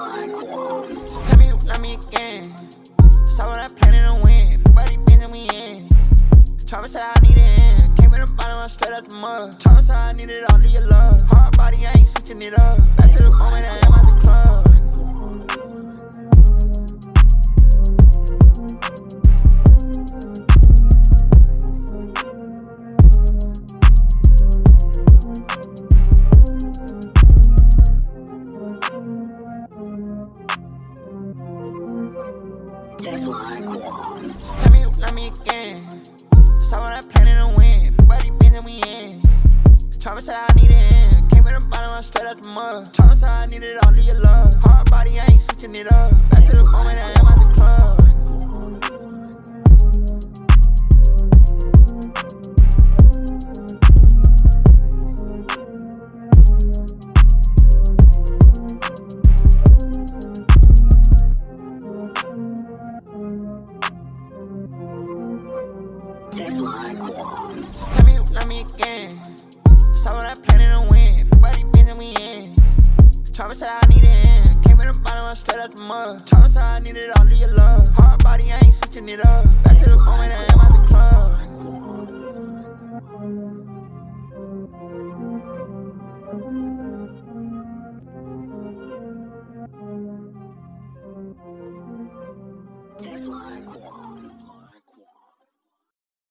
like. Tell me you love me again. Saw what I planted on win. Everybody been and we in. Trauma said I need it in. Came from the bottom, I straight out the mud. Trauma said I needed all of your love. Hard body Tell me, love me again. What I planning to win. Everybody been we in. Trauma said I need it in. Came in the bottom, I'm straight out the mud. Trauma said I needed all of your love. Hard body, I ain't switching like one. Tell me you love me again. Saw what I plan to win. Everybody been we in. Travis said I need it in. Came from the bottom, I straight out the mud. Travis said I needed all of your love. Hard body, I ain't switching it up. Back to the moment, I am at the club. Just like one.